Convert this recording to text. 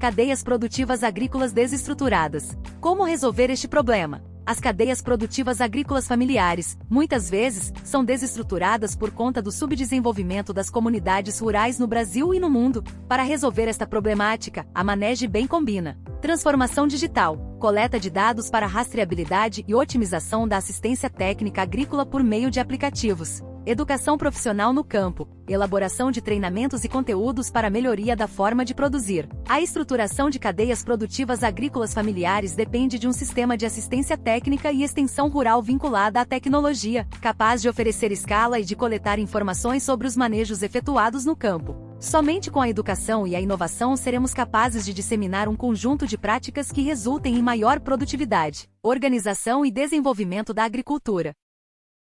Cadeias produtivas agrícolas desestruturadas. Como resolver este problema? As cadeias produtivas agrícolas familiares, muitas vezes, são desestruturadas por conta do subdesenvolvimento das comunidades rurais no Brasil e no mundo. Para resolver esta problemática, a Manege bem combina. Transformação digital, coleta de dados para rastreabilidade e otimização da assistência técnica agrícola por meio de aplicativos educação profissional no campo, elaboração de treinamentos e conteúdos para melhoria da forma de produzir. A estruturação de cadeias produtivas agrícolas familiares depende de um sistema de assistência técnica e extensão rural vinculada à tecnologia, capaz de oferecer escala e de coletar informações sobre os manejos efetuados no campo. Somente com a educação e a inovação seremos capazes de disseminar um conjunto de práticas que resultem em maior produtividade, organização e desenvolvimento da agricultura.